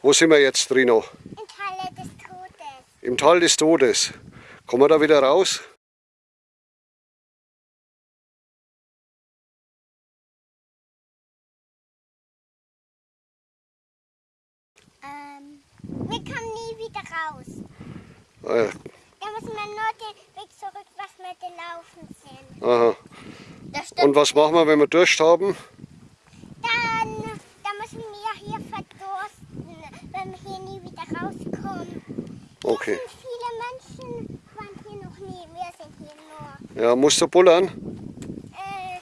Wo sind wir jetzt, Rino? Im Tal des Todes. Im Tal des Todes. Kommen wir da wieder raus? Ähm, wir kommen nie wieder raus. Äh, Da müssen wir nur den Weg zurück, was wir gelaufen sind. aha. Und was machen wir, wenn wir Durst haben? Dann, dann müssen wir hier verdursten, wenn wir hier nie wieder rauskommen. Okay. Viele Menschen, waren hier noch nie. Wir sind hier nur. Ja, musst du bullern? Äh,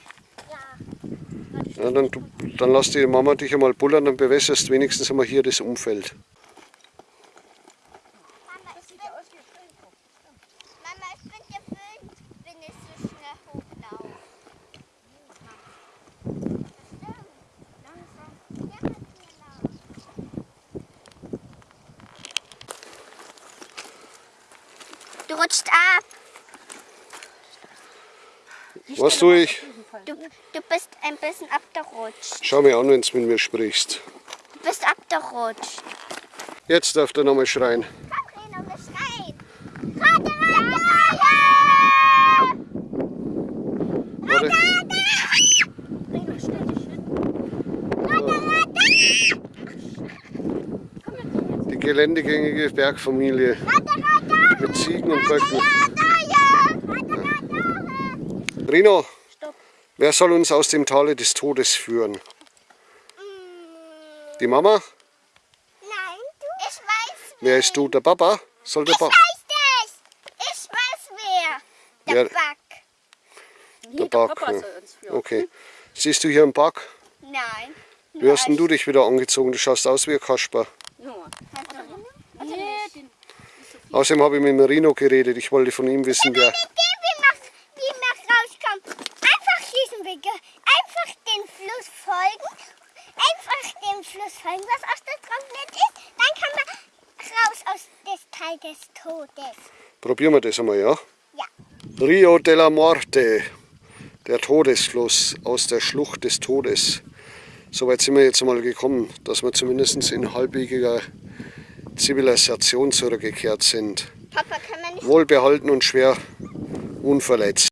ja. Ja, dann, dann lass die Mama dich einmal bullern, dann bewässerst wenigstens einmal hier das Umfeld. Mama, ich bin, Mama, ich bin gewöhnt, wenn ich so schnell hochlaufe. Langsam. Ja, genau. Du rutscht ab. Was tue ich? Du, du bist ein bisschen abgerutscht. Schau mir an, wenn du mit mir sprichst. Du bist abgerutscht. Jetzt darf der nochmal schreien. Komm, wir schreien. Rate! Warte. Die geländegängige Bergfamilie mit Ziegen und Böcken. Rino, Stopp. wer soll uns aus dem Tale des Todes führen? Die Mama? Nein, du? Ich weiß Wer ist du? Der Papa? Soll der Ich Papa? weiß es! Ich weiß wer! Der Wer- Back. Der Back. ja. Okay. Siehst du hier einen Back? Nein. Wie hast denn du dich wieder angezogen? Du schaust aus wie ein Kasper. Nee, den, Außerdem habe ich mit Marino geredet. Ich wollte von ihm wissen, wer. Wie man, wie man rauskommt. Einfach diesen Weg. Einfach den Fluss folgen. Einfach dem Fluss folgen, was ausgetrocknet ist. Dann kann man raus aus des Teil des Todes. Probieren wir das einmal, ja? Ja. Rio della Morte, der Todesfluss aus der Schlucht des Todes. Soweit sind wir jetzt einmal gekommen, dass wir zumindest in halbwegiger Zivilisation zurückgekehrt sind. Papa, Wohlbehalten und schwer unverletzt.